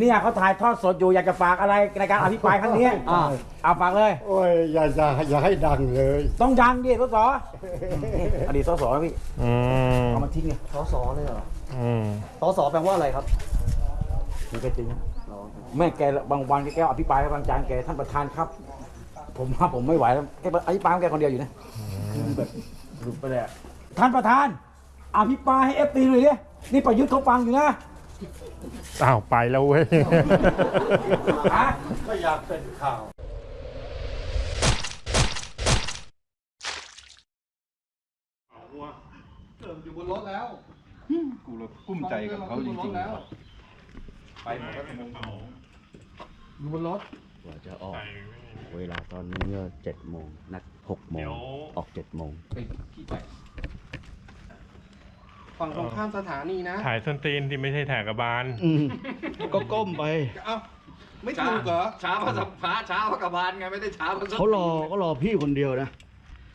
เนี่ยเขาถ่ายทอดสดอยู่อยากจะฝากอะไรในการอภิปรายครั้งนี้อ่าเอาฝากเลย โอ้ยอย่าอย่าอย่าให้ดังเลยต้องดังดิสสอดีตสสนะพี่อืมเอามาทิ้งไงสสเลยเหรออืมสสแปลว่าอะไรครับนี่ก็จริงนะแม่แกบางวันแกก็อภิปรายบางจานแกท่านประธานครับ ผมว่าผมไม่ไหวแล้วแกอภิปรายของแกคนเดียวอยู่นะคือแบบหลุดไปเลยอะท่านประธานอภิปรายให้เอฟตีหน่อยดินี่ประยุทธ์เขาฟังอยู่นะ อ้าวไปแล้วเว้ยฮะก็อยากเป็นข่าว อยู่บนรถแล้ว กูเลยกุ้มใจกับเขาจริงแล้วๆไปหมดแล้วชั่วโมงอยู่บนรถกว่าจะออก เวลาตอนนี้ก็เจ็ดโมงนัดหกโมงออกเจ็ดโมง ไปขี้ไก่ ฝั่งตรงข้ามสถานีนะ ถ่ายส้นตีนที่ไม่ใช่ถ่ายกระบาลก็ก้มไป เอ้าไม่ถูกเหรอ ช้าพระสัมภาช้าพระกบาลไงไม่ได้ช้าพระสัมเขารอก็รอพี่คนเดียวนะ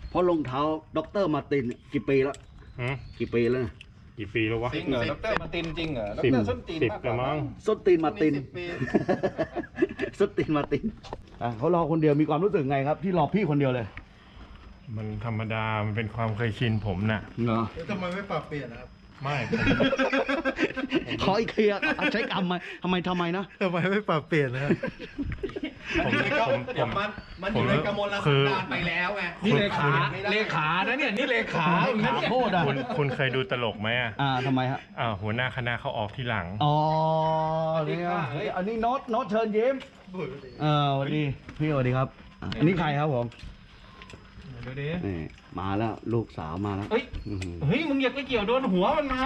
เพราะรองเท้าด็อกเตอร์มาร์ตินกี่ปีแล้วหืมกี่ปีแล้วนะกี่ปีแล้ววะ จริงเหรอดรมาตินจริงเหรอดสิบรส้นตีนสิบมากกแล้ว่าวมั้ง ส้นตีนมาร์ติน สิบปี ส้นตีนมาร์ตินอะเขารอคนเดียวมีความรู้สึกไงครับ ที่รอพี่คนเดียวเลย มันธรรมดา มันเป็นความเคยชินผมน่ะเหรอทำไมไม่ปรับเปลี่ยนนะครับ ไม่ผมขออีกเคลียร์อะใช้คำไหมทำไมทำไมนะ ทำไมไม่ปรับเปลี่ยนนะครับ ผมผมผเดี๋ยวม มันมันอผมยู่ในกมลคืสันอดานไปแล้วไงนี่เลขา เลขานะเนี่ย นี่เลขาถามโทษอะคุณคุณเคยดูตลกไหมอะอ่าทำไมฮะ อ่าหัวหน้าคณะเขาออกที่หลัง อ๋อนี่ครับเฮ้ยอันนี้โน้ตโน้ตเชิญยิ้มเออสวัสดีพี่สวัสดีครับอะอันนี้ใครครับผมเดี๋ยวดินี่มาแล้วลูกสาวมาแล้วเฮ้ยอื้อหือ เฮ้ยมึงอย่าไปเกี่ยวโดนหัวมันมา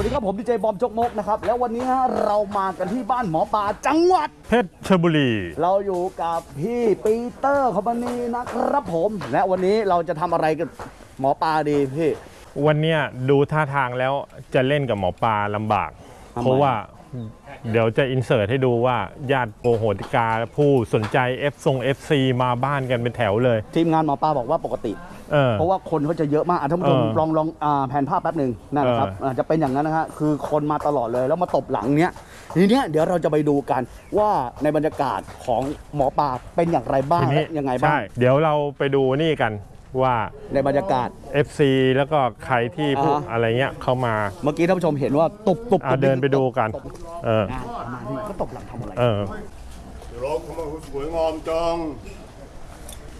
วัสดีครับผมดีเจบอมจกมกนะครับแล้ววันนี้ฮะเรามากันที่บ้านหมอปลาจังหวัด เพชรบุรี เราอยู่กับพี่ปีเตอร์คอมพานีนะครับผม และวันนี้เราจะทำอะไรกับหมอปลาดีพี่ วันเนี้ยดูท่าทางแล้วจะเล่นกับหมอปลาลำบาก ทำไม เพราะว่าเดี๋ยวจะอินเสิร์ตให้ดูว่าญาติโปโหติกาผู้สนใจ F ทรง FC มาบ้านกันเป็นแถวเลย ทีมงานหมอปลาบอกว่าปกติ เออ เพราะว่าคนเขาจะเยอะมากอะท่านผู้ชมเออลองลองอ่าแผนภาพแป๊บหนึ่งนั่นนะครับเอออ่าจะเป็นอย่างนั้นนะฮะคือคนมาตลอดเลยแล้วมาตบหลังเนี้ยทีเนี้ยเดี๋ยวเราจะไปดูกันว่าในบรรยากาศของหมอปลาเป็นอย่างไรบ้างทีนี้และยังไงบ้างใช่เดี๋ยวเราไปดูนี่กันว่า ในบรรยากาศ FC แล้วก็ใครที่ผู้อ่าฮะ อะไรเงี้ยเข้ามาเมื่อกี้ท่านผู้ชมเห็นว่าตบตบอะเดินไปดูกัน เออ อะประมาณนี้ก็ตบหลังทำอะไร เออร้องทำไมสวยงามจัง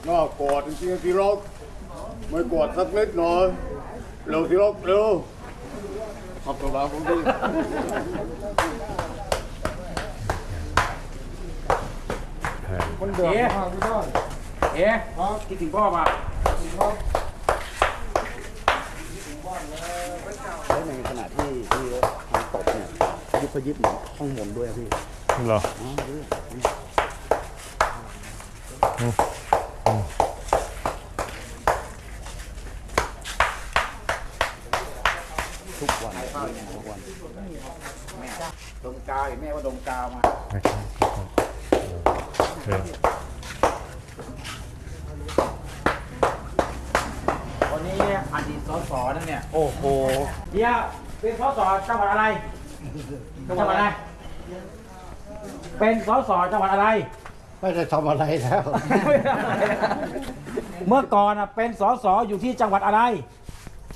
น่ากอดจริงๆที่รัก ไม่กอดสักนิดหน่อยเร็วที่รักเร็วขอบคุณครับผมดีคนเดือดมากพี่ต้นเอ๊ะคิดถึงพ่อป่ะแล้วในขณะที่ที่ทำตบเนี่ยยิบพยิบเหมือนห้องมนต์ด้วยอะพี่เหรอ อ๋อดูดิทุกวันทุกวันดมกาวเห็นแม่ว่าดมกาวมาโอเควันนี้อดีตสสนั่นเนี่ยโอ้โหเดี๋ยวเป็นสสจังหวัดอะไรจังหวัดอะไร เป็นสสจังหวัดอะไรไม่ได้ทำอะไรแล้ว เมื่อก่อนอะเป็นสสอยู่ที่จังหวัดอะไร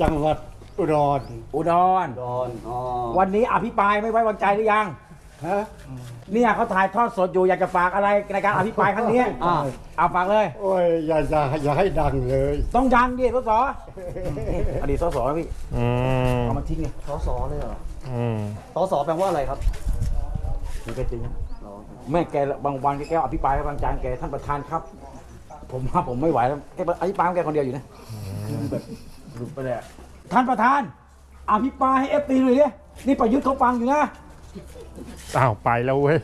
จังหวัดอุดรอุดรดอนอ๋อวันนี้อภิปรายไม่ไว้วางใจหรือยัง ฮะเนี่ยเขาถ่ายทอดสดอยู่อยากจะฝากอะไรในการอภิปรายครั้งนี้อ่าเอาฝากเลย โอ้ยอย่าอย่าอย่าให้ดังเลย ต้องดังดิสสอดีตสสนะพี่อืมเอามาทิ้งไงสอสอเลยเหรออืมสอสอแปลว่าอะไรครับนี่ก็จริงนะแม่แกบางวันแกอภิปรายบางจานแกท่านประธานครับ ผมว่าผมไม่ไหวแล้วแกอภิปรายของแกคนเดียวอยู่นะคือแบบ หลุดไปเลยอะท่านประธานอภิปรายให้เอฟตีเลยดินี่ประยุทธ์เขาฟังอยู่นะอ้าวไปแล้วเว้ย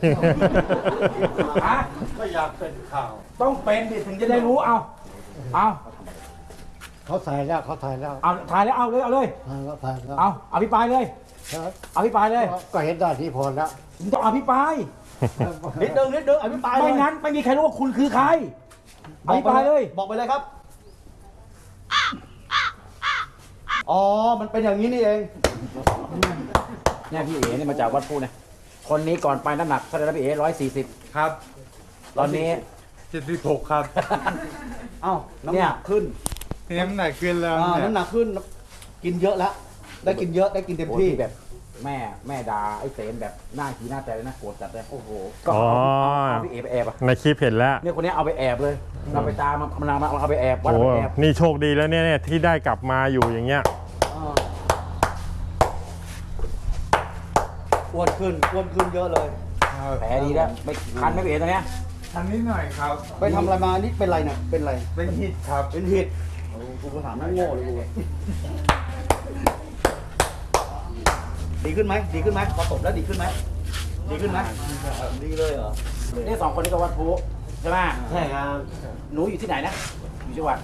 ฮะไม่อยากเป็นข่าว ต้องเป็นดิถึงจะได้รู้เอาเอาเขาถ่ายแล้วเขาถ่ายแล้วเอาถ่ายแล้วเอาเลยเอาเลยถ่ายแล้วถ่ายแล้วเอาอภิปรายเลยครับอภิปรายเลย ก็เห็นได้ที่พอแล้วผมต้องอภิปรายนิดนึงนิดนึงอภิปรายเลยไม่งั้นไม่มีใครรู้ว่าคุณคือใครอภิปรายเลย บอกไปเลยครับ อ๋อ มันเป็นอย่างนี้นี่เองเนี่ยพี่เอ๋เนี่ยมาจากวัดพูเนี่ยคนนี้ก่อนไปน้ำหนักเท่าไหร่นะพี่เอ๋ร้อยสี่สิบครับ ตอนนี้ เจ็ดสิบหกครับเอ้าน้ำเนี่หยนักขึ้นน้ำหนักขึ้นแล้วอ่าเนี่ยน้ำหนักขึ้น กินเยอะแล้วได้กินเยอะได้กินเต็มโอ้ที่ที่แบบ แม่แม่ด่าไอ้เสนแบบหน้าขีหน้าแต่เลยนะโกรธจัดเลยโอ้โหก็อ๋อเอาเอาพี่เอ๋ไปแอบอะในคลิปเห็นแล้ว เนี่ยคนนี้เอาไปแอบเลยเราไปตามมันมันเอามาเอาไปแอบวัดโอ้เอาไปแอบ นี่โชคดีแล้วเนี่ยเนี่ยที่ได้กลับมาอยู่อย่างเงี้ย อ่าอ้ วนขึ้นอ้วนขึ้นเยอะเลยแผลดีแล้วไม่คันไม่เอ๋ตรงเนี้ยทำนิดหน่อยครับ ไปทำอะไรมานี่เป็นไรเนี่ยเป็นไรเป็นฮิตครับ เป็นหิดโอ้กูก็ถามนั่งโง่เลยกูดีขึ้นไหมดีขึ้นไหมพอตบแล้วดีขึ้นไหมดีขึ้นไหมดีเลยเหรอนี่สองคนนี้ก็วัดพูใช่ไหมใช่ครับหนูอยู่ที่ไหนนะอยู่จังหวัด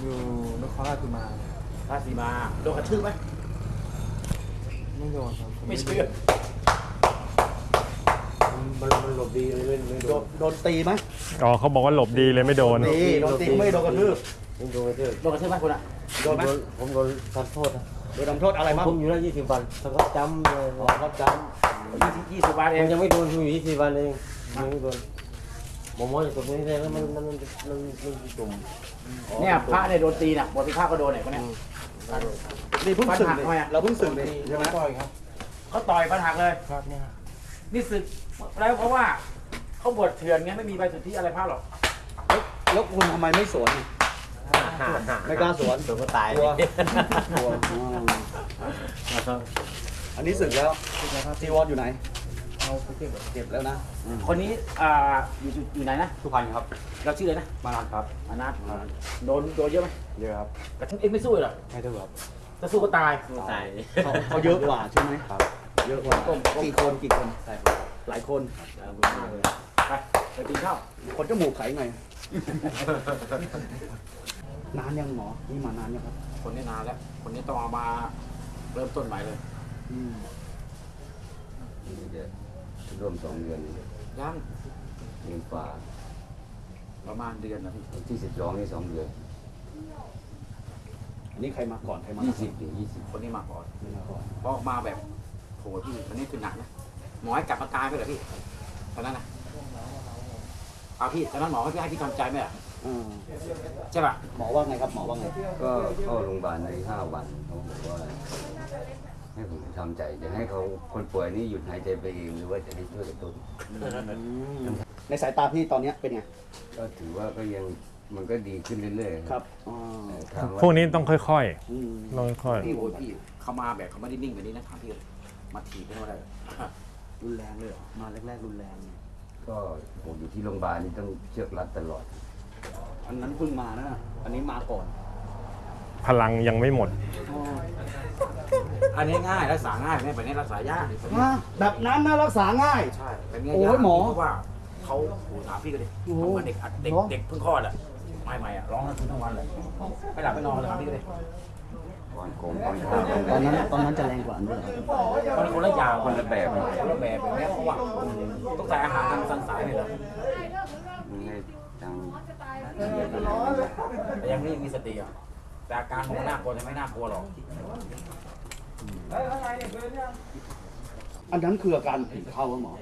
อยู่นครราชสีมาราชสีมาโดนกระทืบไหมไม่โดนครับไม่เชื่อ มันมันหลบดีเลยไม่ไม่โดโดนนโดนตีไหมอ๋อเขาบอกว่าหลบดีเลยไม่โดน ตีโดนตีไม่โดนกระทืบไม่โดนไม่โดนโดนกระทืบไหมคุณอะโดนไหมผมโดนทำโทษนะโดนทำโทษอะไรมั้งผมอยู่ได้ยี่สิบวันแล้วก็จำเลยอ๋อครับจยี่สิบยี่สิบบาทผเองมยังไม่โดนผมอยู่ยี่สิบวันเองยังไม่โดนผมมองจากตรงนี้เลยแล้วมันมันมันมันมันจุ่มเนี่ยพระเนี่ยโดนตีน่ะบทพิฆาตก็โดนเนี่ยคนเนี้ยำนี่เพิ่งสึกปัญหาเลยทำไมอะ เราเพิ่งสึกเลยใช่ไหมต่อยครับเขาต่อยปัญหาเลยครับเนี่ย นี่ศึกแล้วเพราะว่าเขาบวชเถื่อนไงไม่มีใบสุทธิอะไรพระหรอกแล้วคุณทำไมไม่สวนไม่กล้าสวนโดนก็ตายกลัวกลัวอืมอันนี้สึกแล้วจีวรอยู่ไหน เอาไปเก็บเก็บแล้วนะ คนนี้อ่าอยู่อยู่อยู่ไหนนะ สุพรรณครับ เราชื่ออะไรนะ มานันครับ มานัทโดนโดนเยอะไหมเยอะครับกระทั่งเอ็งไม่สู้เลยเหรอไม่ได้ครับจะสู้ก็ตาย ตายเขาเขาเยอะกว่าใช่ไหมครับ เยอะกว่ากี่คนกี่คนใช่ครับหลายคนไปไปกินข้าวคนจมูกไขไงนานยังหมอนี่มานานยังครับ คนนี้นานแล้ว คนนี้ต้องเอามาเริ่มต้นใหม่เลยอืมร่วมสองเดือนยังเดือนฝ่าประมาณเดือนนะพี่วันที่สิบสองนี่สองเดือนอันนี้ใครมาก่อนใครมายี่สิบถึงยี่สิบคนนี้มาก่อนไม่มาก่อนเพราะมาแบบโหพี่คนนี้คือหนักนะหมอให้กลับมาตายไปเหรอพี่ตอนนั้นนะเอาพี่ตอนนั้นหมอให้พี่ให้พี่ทำใจไหมอะอ่าใช่ป่ะหมอว่าไงครับหมอว่าไงก็เข้าโรงพยาบาลในห้าวันเขาบอกว่าให้ผมทำใจจะให้เขาคนป่วยนี่หยุดหายใจไปเองหรือว่าจะให้ช่วยกระตุ้นในสายตาพี่ตอนเนี้ยเป็นไงก็ถือว่าก็ยังมันก็ดีขึ้นเรื่อยๆครับอ๋อแต่ถามาพวกนี้ต้องค่อยอืมๆต้องค่อยพี่โอ้ยพี่เขามาแบบเขาไม่ได้นิ่งแบบนี้นะถามพี่เลย มาถีบไม่ได้เลยรุนแรงเลยเหรอมาแรกๆรุนแรงก็ผมอยู่ที่โรงพยาบาลนี่ต้องเชือกรัดตลอด อันนั้นเพิ่งมานะอันนี้มาก่อนพลังยังไม่หมดอันนี้ง่ายรักษาง่ายไม่แบบนี้รักษายากมาแบบนั้นนะรักษาง่าย ใช่แบบนี้โอ้ยยากหมอเพราะว่าเขาโหถามพี่ก็ดิโอ้โหเขาเหมือนเด็กอัดเด็กเหรอเด็กเพิ่งคลอดอะไม่ไม่อะร้องทั้งคืนทั้งวันเลยไม่หลับไม่นอนเลยถามพี่ก็ดิ ก่อนโกงก่อนข้าวตอนนั้นตอนนั้นจะแรงกว่าอันด้วยเหรอมันคนละอย่างคนละแบบคนละแบบแบบเนี้ยเพราะว่าต้องใส่อาหารทางสันสายเลยเหรอมันให้ทางแต่ยังไม่มีสติอะแต่อาการของมันน่ากลัวแต่ไม่น่ากลัวหรอกอันนั้นคืออาการผีเข้าครับหมอ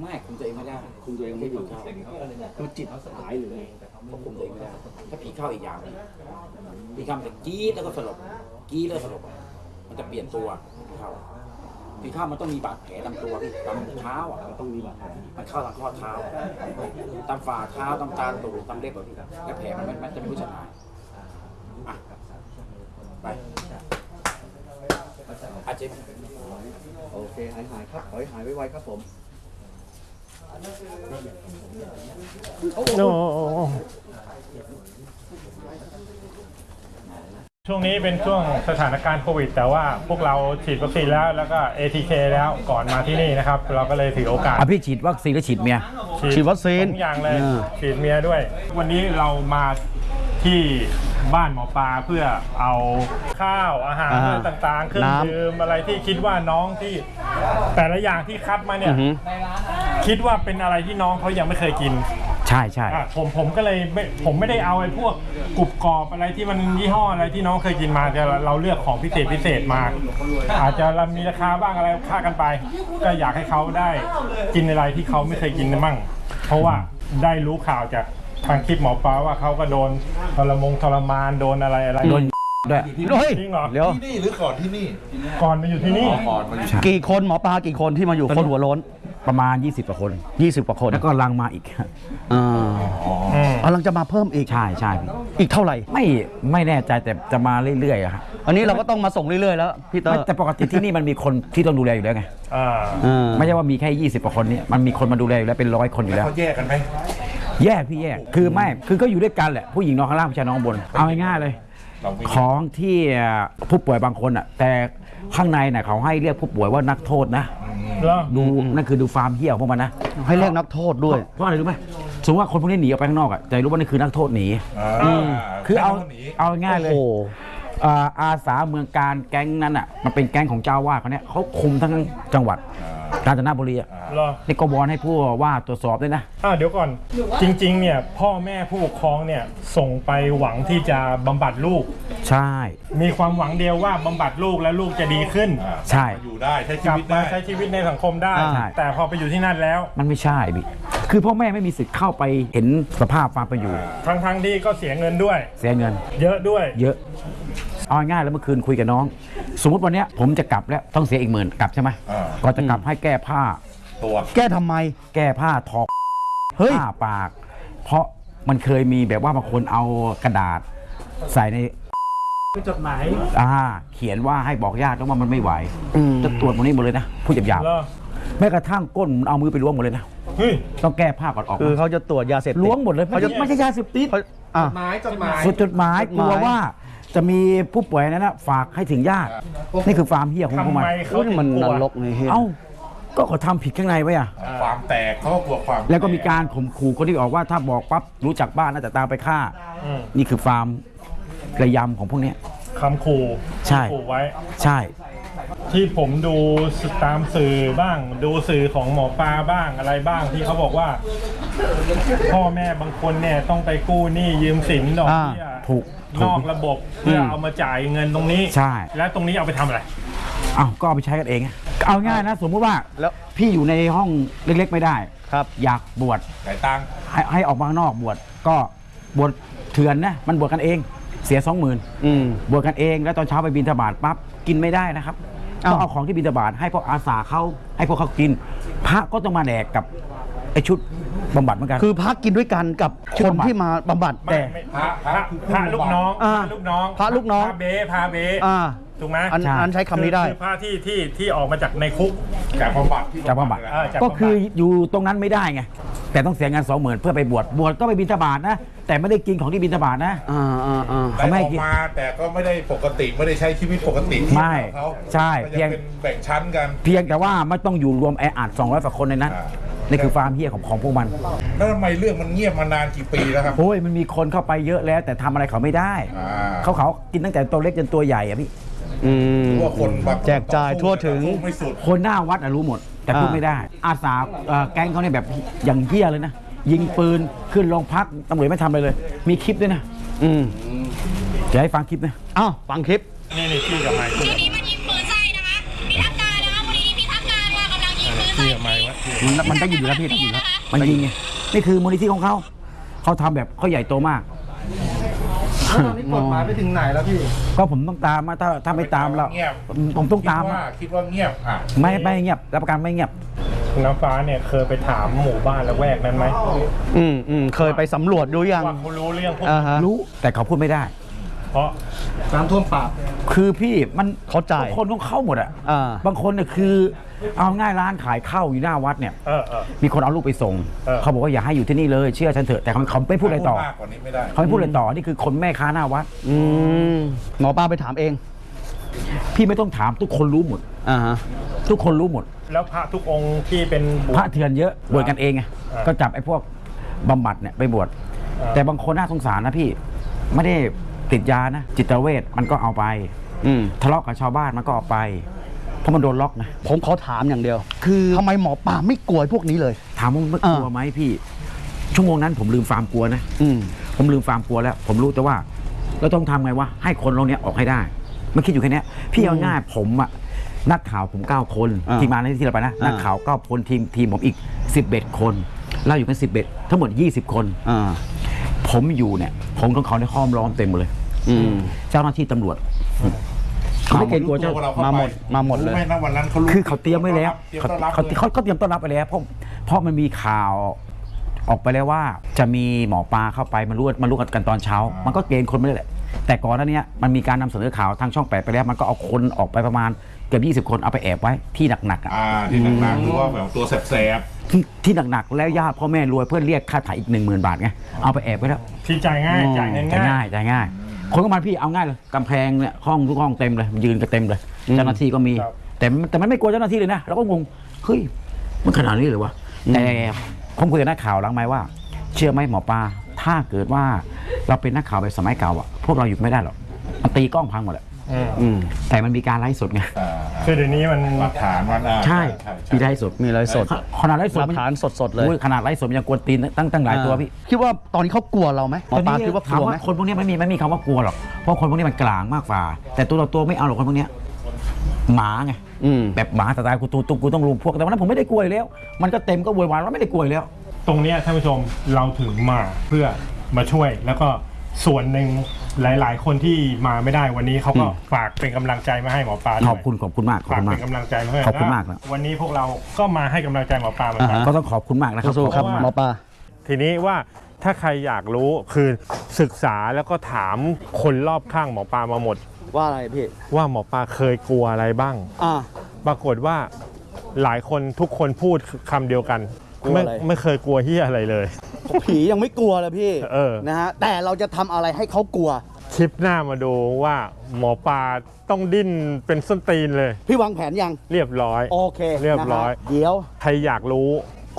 ไม่คุมตัวเองไม่ได้คุมตัวเองไม่อยู่คือจิตหายหรือไงควบคุมตัวเองไม่ได้ถ้าผีเข้าอีกอย่างหนึ่งผีเข้ามันจะกรี๊ดแล้วก็สลบ กรี๊ดแล้วก็สลบอะมันจะเปลี่ยนตัวผีเข้าผีเข้ามันต้องมีบาดแผลตามตัวพี่ตามเท้าอะมันต้องมีบาดแผลมันเข้าทางข้อเท้า ตามฝ่าเท้าตามตาตูดตามเล็บแบบนี้แล้วแผลมันมันจะไม่รู้จะหายอะไปอาเจ็บโอเคหายหายครับขอให้หายไวๆครับผมโอ้ ช่วงนี้เป็นช่วงสถานการณ์โควิด แต่ว่าพวกเราฉีดวัคซีนแล้วแล้วก็ ATK แล้วก่อนมาที่นี่นะครับ เราก็เลยถือโอกาสอะพี่ฉีดวัคซีนหรือฉีดเมีย ฉีดวัคซีนสองอย่างเลยอ่าฉีดเมียด้วย วันนี้เรามาที่บ้านหมอปลาเพื่อเอาข้าวอาหารอ่าอะไรต่างๆเครื่องน้ำ ดื่มอะไรที่คิดว่าน้องที่แต่ละอย่างที่คัดมาเนี่ยอือฮึคิดว่าเป็นอะไรที่น้องเขายังไม่เคยกิน ใช่ใช่อะผมผมก็เลยไม่ผมไม่ได้เอาไอ้พวกกรุบกรอบอะไรที่มันยี่ห้ออะไรที่น้องเคยกินมาแต่เราเลือกของพิเศษพิเศษมา อาจจะมีราคาบ้างอะไรค่ากันไป ก็อยากให้เขาได้กินอะไรที่เขาไม่เคยกินนะมั่ง เพราะว่าได้รู้ข่าวจากทางคลิปหมอปลาว่าเขาก็โดนทรมงทรมานโดนอะไรอะไรโดนด้วยเฮ้ยจริงเหรอเดี๋ยวที่นี่หรือก่อนที่นี่ก่อนมาอยู่ที่นี่ กี่คนหมอปลากี่คนที่มาอยู่คนหัวโล้น ประมาณ 20กว่าคน 20กว่าคนแล้วก็ลังมาอีกอ่าอืมกำลังจะมาเพิ่มอีกใช่ใช่พี่อีกเท่าไหร่ ไม่ไม่แน่ใจแต่จะมาเรื่อยๆอะครับอันนี้เราก็ต้องมาส่งเรื่อยๆแล้วพี่เตอไม่ร์แต่ปกติที่นี่มันมีคนที่ต้องดูแลอยู่แล้วไงอ่าอ่าไม่ใช่ว่ามีแค่ 20กว่าคนนี่มันมีคนมาดูแลอยู่แล้วเป็นร้อยคนอยู่แล้ว เขาแยกกันไหม แยกพี่แยกคือไม่คือก็อยู่ด้วยกันแหละผู้หญิงนอนข้างล่างผู้ชายนอนข้างบนเอาง่ายๆเลย เราวิ่งของที่ผู้ป่วยบางคนอะแต่ข้างในน่ะเขาให้เรียกผู้ป่วยว่านักโทษนะ เหรอ ดูนั่นคือดูฟาร์มเหี้ยวพวกมันนะให้เรียกนักโทษด้วย เพราะอะไรรู้ไหมสมมติว่าคนพวกนี้หนีออกไปข้างนอกอะจะรู้ว่านี่คือนักโทษหนีอ่าคือเอาหนีเอาง่ายๆเลยโอ้โห อ่าอาสาเมืองการแก๊งนั้นอะมันเป็นแก๊งของเจ้าวาดเขาเนี่ยเขาคุมทั้งจังหวัด กาญจนบุรีอะเหรอนี่ก็วอนให้ผู้ว่าตรวจสอบด้วยนะอ่าเดี๋ยวก่อนจริงๆเนี่ยพ่อแม่ผู้ปกครองเนี่ยส่งไปหวังที่จะบำบัดลูก ใช่ มีความหวังเดียวว่าบำบัดลูกแล้วลูกจะดีขึ้น ใช่ อยู่ได้ใช้ชีกลับวิตมาได้ ใช้ชีวิตในสังคมได้ ใช่ แต่พอไปอยู่ที่นั่นแล้ว มันไม่ใช่พี่คือพ่อแม่ไม่มีสิทธิ์เข้าไปเห็นสภาพความเป็นอยู่ ทั้งๆที่ก็เสียเงินด้วย เสียเงิน เยอะด้วย เยอะ เอาง่ายๆแล้วเมื่อคืนคุยกับน้อง สมมติวันเนี้ยผมจะกลับแล้วต้องเสียอีกหมื่นกลับใช่ไหมอ่า ก่อนจะกลับให้แก้ผ้า ตัว แก้ทำไม แก้ผ้าถอกเฮ้ย ผ้าปาก เพราะมันเคยมีแบบว่าบางคนเอากระดาษ ใส่ในจดหมายอ่าเขียนว่าให้บอกญาติว่ามันไม่ไหวอืมจะตรวจหมดนี้หมดเลยนะพูดหยาบเหรอๆแม้กระทั่งก้นเอามือไปล้วงหมดเลยนะ เฮ้ย ต้องแก้ผ้าก่อนออกคือมาเขาจะตรวจยาเสพติดล้วงหมดเลยเขาจะไม่ใช่ยาเสพติดเขาอะ หมายจดหมาย สุดจดหมายจดหกมายลัวว่าจะมีผู้ป่วยนั้นนะฝากให้ถึงญาตินี่คือฟาร์มเฮียของพวกทำมันไมเขาอุ้ยถึงมันกนลัวรกในเฮียเอ้าก็เขาทำผิดข้างในไว้อะความแตกเขาก็กลัวความแล้วก็มีการข่มขู่คนที่ออกว่าถ้าบอกปั๊บรู้จักบ้านน่าจะตามไปฆ่า อืมนี่คือฟาร์มระยำของพวกเนี้ย คำขู่ใช่ ขู่ไว้ ใช่ ที่ผมดูตามสื่อบ้าง ดูสื่อของหมอปลาบ้างอะไรบ้างที่เขาบอกว่า พ่อแม่บางคนเนี่ยต้องไปกู้หนี้ยืมสินดอกเบี้ยอ่าถูกถูนก อกระบบเพื่อเอามาจ่ายเงินตรงนี้ ใช่ แล้วตรงนี้เอาไปทำอะไร อ้าวก็เอาไปใช้กันเองอะเอาง่ายนะ สมมุติว่าแล้ว พี่อยู่ในห้องเล็กๆไม่ได้ ครับ อยากบวชสายตังค์ให้ให้ออกมาข้างนอกบวชก็บวชเถื่อนนะมันบวชกันเอง เสียสองหมื่นอืม บวชกันเองแล้วตอนเช้าไปบินทบาทปั๊บกินไม่ได้นะครับอ้าว ต้องเอาของที่บินทบาทให้พวกอาสาเขาให้พวกเขากิน พระก็ต้องมาแดกกับไอชุดบำบัดเหมือนกัน คือพักกินด้วยกันกับชื่คอนบำบัดที่มาบำบัดไม่แต่ ไม่พระพระพระลูกน้องอ่าพระลูกน้องพระลูกน้อง พระเบพระเบอ่าถูกไหมอันอันใช้คำนี้ได้คือพระที่ที่ที่ออกมาจากในคุกจากบำบัดที่จากบำบัดเลยเออนะจากก็คือบำบัดอยู่ตรงนั้นไม่ได้ไง แต่ต้องเสียเงินสองหมื่นเพื่อไปบวชบวชก็ไปบินทบาทนะ แต่ไม่ได้กินของที่บินทบาทนะ อ่าอ่าอ่า แต่เขาไม่อให้อกกินมาแต่ก็ไม่ได้ปกติไม่ได้ใช้ชีวิตปกติที่ไม่ของเขาใช่ก็เพียยัง งเป็นแบ่งชั้นกัน เพียงแต่ว่าไม่ต้องอยู่รวมแออัด200กว่าคนในนั้นอ่า นี่คือฟาร์มเฮียของของพวกมันแล้วทำไมเรื่องมันเงียบมานานกี่ปีแล้วครับ โอ้ยมันมีคนเข้าไปเยอะแล้ว แต่ทำอะไรเขาไม่ได้ อ่า เขาเขากินตั้งแต่ตัวเล็กจนตัวใหญ่อะพี่อืม ว่าคนบางคนแจกจ่ายทั่วถึง สู้ไม่สุดคนหน้าวัดอะรู้หมด แต่พูดอ่า ไม่ได้ อาสาเอ่อแก๊งเขาเนี่ยแบบอย่างเฮี้ยเลยนะ ยิงปืนขึ้นโรงพักตำรวจไม่ทำอะไรเลย มีคลิปด้วยนะ อืมจะให้ฟังคลิปนะอ้าวฟังคลิป นี่นี่พี่กับไมค์ทีนี้มันยิงปืนใส่นะคะพิทักษ์การนะคะมูลนิธิพิทักษ์การค่ะกำลังยิงปืนใส่พี่กับไมค์วะมันมันต้องยิงอยู่แล้วพี่ต้องยิงแล้วมันยิงไงนี่คือมูลนิธิของเขาเขาทำแบบเขาใหญ่โตมาก แล้วตอนนี้กฎหมายไปถึงไหนแล้วพี่ ก็ผมต้องตามมาถ้าถ้าไม่ตามแล้ว เงียบผมต้องตามคิดว่าคิดว่าเงียบอะ ไม่ไม่เงียบรับประกันไม่เงียบ น้ำฟ้าเนี่ยเคยไปถามหมู่บ้านละแวกนั้นไหมอืมอืมเคยไปสำรวจดูยังว่าเขารู้เรื่องพวกอ่าฮะรู้แต่เขาพูดไม่ได้ เพราะน้ำท่วมปาก คือพี่มันเข้าใจทุกคนต้องเข้าหมดอะอ่า บางคนเนี่ยคือ เอาง่ายร้านขายข้าวอยู่หน้าวัดเนี่ย เออเออ มีคนเอาลูกไปส่ง เออ เขาบอกว่าอย่าให้อยู่ที่นี่เลยเชื่อฉันเถอะแต่เขาเขาไม่พูดอะไรต่อมากกว่านี้ไม่ได้ เขาไม่พูดอะไรต่อนี่คือคนแม่ค้าหน้าวัด อืมหมอปลาไปถามเองพี่ไม่ต้องถามทุกคนรู้หมด อ่าฮะ ทุกคนรู้หมด แล้วพระทุกองค์ที่เป็นบุพระเถื่อนเยอะบวชกันเองไงอ่า ก็จับไอ้พวกบำบัดเนี่ยไปบวชอ่าแต่บางคนน่าสงสารนะพี่ ไม่ได้ติดยานะ จิตเวชมันก็เอาไป อืมทะเลาะกับชาวบ้านมันก็เอาไป เพราะมันโดนล็อกนะผมขอถามอย่างเดียวคือทำไมหมอปลาไม่กลัวพวกนี้เลย ถามว่ามันอ่ากลัวไหมพี่ ชั่วโมงนั้นผมลืมฟาร์มกลัวนะ อืม ผมลืมฟาร์มกลัวแล้ว ผมรู้แต่ว่า เราต้องทำไงวะให้คนเราเนี้ยออกให้ได้ มันคิดอยู่แค่เนี้ยพี่เอาง่ายผมอะ นักข่าวผมเก้าคน อ่าทีมงานที่เราไปนะ อ่านั นักข่าวเก้าคนทีมทีมผมอีก 11 คน เราอยู่กัน11ทั้งหมด 20 คน อ่า ผมอยู่เนี่ยผมของเขาในห้อมล้อมเต็มหมดเลย อืม เจ้าหน้าที่ตำรวจ เขาไม่เกรงกลัวเจ้าตัวเราเข้มาหมดไปมาหมดเลยรู้ไหมนะวันนั้นเขารู้คือเขาเตรียมไว้แล้วเตรียมเขาต้อนรับเขาเลย เขาเขาเตรียมต้อนรับไปแล้วเพราะเพราะมันมีข่าวออกไปแล้วว่า จะมีหมอปลาเข้าไปมารู้มารู้กันตอนเช้า มันก็เกณฑ์คนไม่ได้แหละ แต่ก่อนหน้านี้มันมีการนำเสนอข่าวทางช่องแปดไปแล้ว มันก็เอาคนออกไปประมาณเกือบ20 คนเอาไปแอบไว้ที่หนักๆอะอ่าที่หนักๆคือว่าแบบตัวแสบที่ที่หนักๆแล้วญาติพ่อแม่รวยเพื่อเรียกค่าถ่ายอีกหนึ่งหมื่นบาทไงเอาไปแอบไว้แล้วที่จ่ายง่ายอ๋อจ่ายเงินจ่าย ง่าง่ายยจ่ายง่าย คนก็มาพี่เอาง่ายเลยกำแพงเนี่ยห้องทุกห้องเต็มเลยยืนกันเต็มเลยเจ้าหน้าที่ก็มีแต่มันแต่มันไม่กลัวเจ้าหน้าที่เลยนะเราก็งงเฮ้ยมันขนาดนี้เลยวะแต่ผมคุยกับนักข่าวหลังไหมค์ว่า เชื่อไหมหมอปลาถ้าเกิดว่า เราเป็นนักข่าวแบบสมัยเก่าอะพวกเราอยู่ไม่ได้หรอกมันตีกล้องพังหมดแหละอืมอืมแต่มันมีการไลฟ์สดไงๆอ่าคือเดี๋ยวนี้มันหลักฐานมันอ่าใช่ใช่มีใช่ไลฟ์สดมีอะไรสดขนาดไลฟ์สดหลักมันฐานสดๆเลยโอ้ขนาดไลฟ์สดมันยังกวนตีนตั้งตั้งหลายตัวพี่คิดว่าตอนนี้เขากลัวเราไหมหมอปลาคิดว่ากถามลัวไหมว่าคนพวกนี้ไม่มีไม่มีคำว่ากลัวหรอกเพราะคนพวกนี้มันกลางมากกว่า แต่ตัวต่อตัวไม่เอาหรอกคนพวกเนี้ยหมาไงอืมแบบหมาสไตล์กูตูตูกูต้องรุมพวกแต่วันนั้นผมไม่ได้กลัวอยู่แล้ว มันก็เต็มก็โวยวายว่าไม่ได้กลัวอยู่แล้ว ตรงเนี้ยท่านผู้ชมเราถึงมาเพื่อ มาช่วย แล้วก็ส่วนหนึ่งหลาย ๆ คนที่มาไม่ได้วันนี้เขาก็อืมฝากเป็นกำลังใจมาให้หมอปลาด้วยขอบคุณขอบคุณมากขอบฝากคุณมาเป็ก นกำลังใจมาให้ขอบคุณมากนะวันนี้พวกเราก็มาให้กำลังใจหมอปลาเหมือนกัน อ่าฮะก็ต้องขอบคุณมากนะครับ สู้ๆครับขอณมากหมอปลา ทีนี้ว่าถ้าใครอยากรู้คือศึกษาแล้วก็ถามคนรอบข้างหมอปลามาหมด ว่าอะไรพี่ ว่าหมอปลาเคยกลัวอะไรบ้าง อ่า ปรากฏว่าหลายคนทุกคนพูดคำเดียวกัน กลัวไม่อะไรไม่เคยกลัวเฮียอะไรเลย ผียังไม่กลัวเลยพี่เออ นะฮะแต่เราจะทำอะไรให้เขากลัวคลิปหน้ามาดูว่าหมอปลาต้องดิ้นเป็นส้นตีนเลย พี่วางแผนยังเรียบร้อย โอเคเรียบร้อย นะฮะเดี๋ยวใครอยากรู้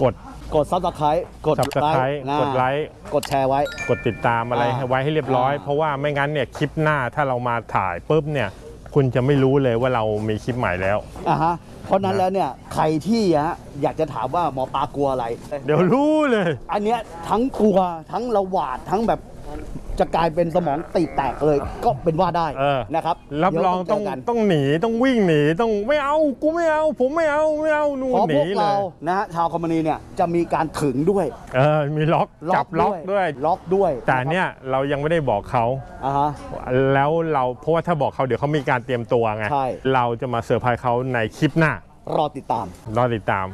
กด กด subscribe กด Subscribe นะกดไลค์ กดแชร์ไว้ กดติดตามอะไรอ่าให้ไว้ให้เรียบร้อย อ่า เพราะว่าไม่งั้นเนี่ยคลิปหน้าถ้าเรามาถ่ายปุ๊บเนี่ย คุณจะไม่รู้เลยว่าเรามีคลิปใหม่แล้ว อะฮะ เพราะนั้นแล้วเนี่ยใครที่ฮะอยากจะถามว่าหมอปลากลัวอะไร เดี๋ยวรู้เลย อันเนี้ยทั้งกลัวทั้งระหวาดทั้งแบบ จะกลายเป็นสมองตีแตกเลย ก็เป็นว่าได้เออ นะครับรับรองเดี๋ยวต้องเจกัน ต้องหนีต้องวิ่งหนีต้องไม่เอากูไม่เอา ผมไม่เอาไม่เอานู่เพนราะหพนีวกเลเรายนะฮะชาวคอมมานีเนี่ยจะมีการถึงด้วยเออมีล็อกจับล็อกด้วย ล็อกด้วยแต่เนี่ยเรายังไม่ได้บอกเขา อ่าฮะ แล้วเราเพราะว่าถ้าบอกเขาเดี๋ยวเขามีการเตรียมตัวไง ใช่ เราจะมาเซอร์ไพรส์เขาในคลิปหน้ารอติดตาม รอติดตาม